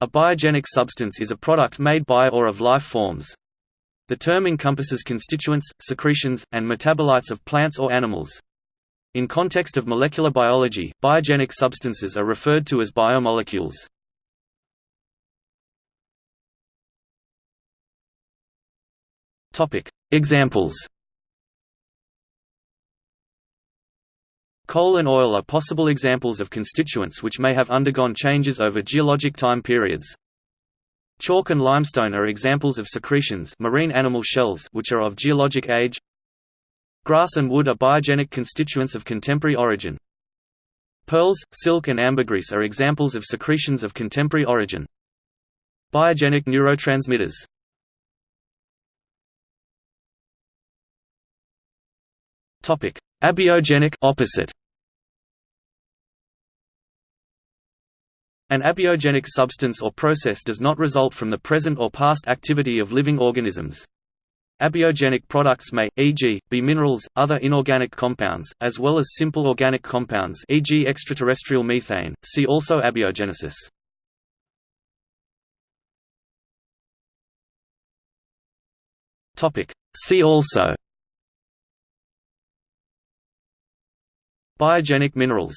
A biogenic substance is a product made by or of life forms. The term encompasses constituents, secretions, and metabolites of plants or animals. In context of molecular biology, biogenic substances are referred to as biomolecules. Examples Coal and oil are possible examples of constituents which may have undergone changes over geologic time periods. Chalk and limestone are examples of secretions marine animal shells which are of geologic age. Grass and wood are biogenic constituents of contemporary origin. Pearls, silk and ambergris are examples of secretions of contemporary origin. Biogenic neurotransmitters Abiogenic opposite. An abiogenic substance or process does not result from the present or past activity of living organisms. Abiogenic products may, e.g., be minerals, other inorganic compounds, as well as simple organic compounds e.g. extraterrestrial methane, see also abiogenesis. See also Biogenic minerals